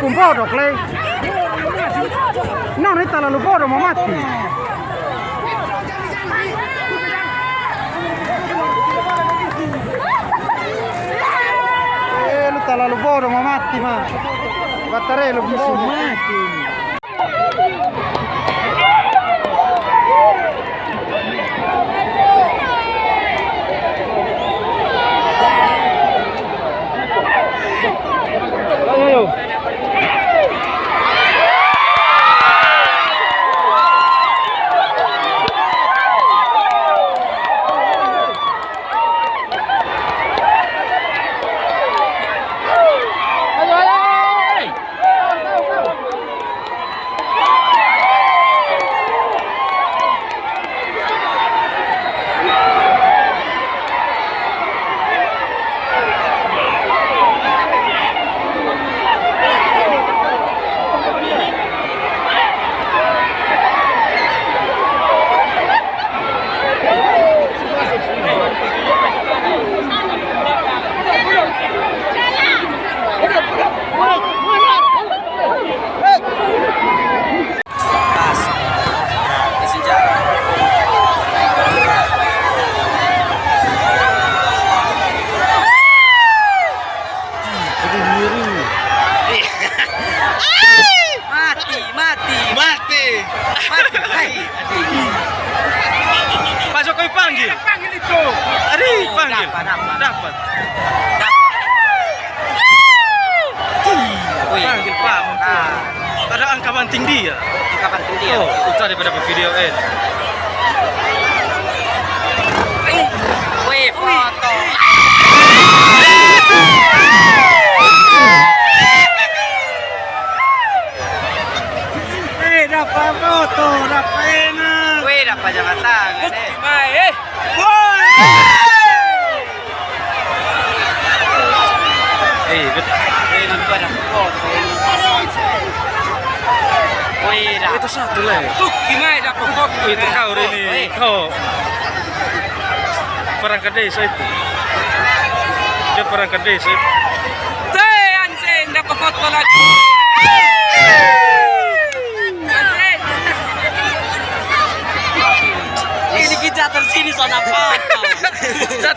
kumpoto klei no ne tala lu bodo mamati eh lu tala lu bodo mamati ma. Battarello bisumati Pak Jokowi panggil. Panggil itu. Adi panggil. Dapat, dapat. Dapat. Wih. Panggil Pak. mumpung. Ah, Ada angka banting dia. kapan tuh dia? Oh, daripada video eh. Wih, foto. Eh, dapat foto, dapat enak. Wih, dapat jabat tangan eh. eh. Eh, bet- Wih, itu dah. satu lah. Tuh, gimana foto? Oh, itu kau ini. Kau perangkat desa itu. Dia perangkat desa. Teh, anjing, dapat foto lagi. Anjing. Ini kita tersini zona foto.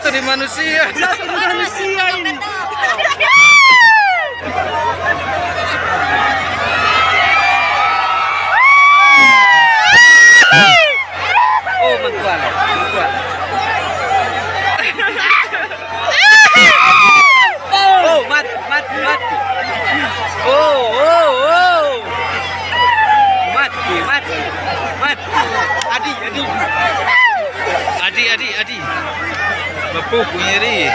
Jatuh di manusia. Manusia ini. Oh, mentuan, mentuan. Oh, mati. Oh, oh, oh. Mati, mati, mati. Adi, adi. Adi, adi, adi. Bapuk nyeri.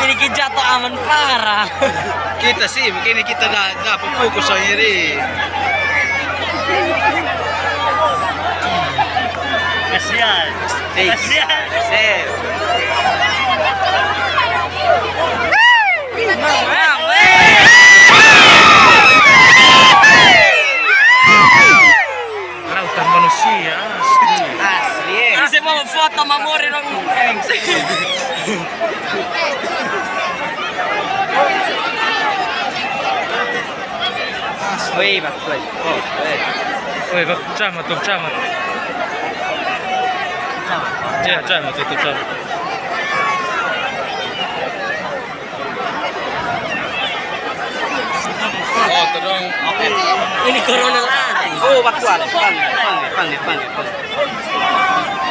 Ini kita jatuh aman parah. Kita sih, begini kita dah dah fokus nyeri. Kasihan. Kasihan. Sip. ho fatto ma morire non Ui, ma poi, oh, eh. Ui, facciamo, facciamo. Sì, facciamo, facciamo. Oh, tolong. Okay. Ini corona lah. Oh, waktu ada. Pandai, pandai, pandai, pandai.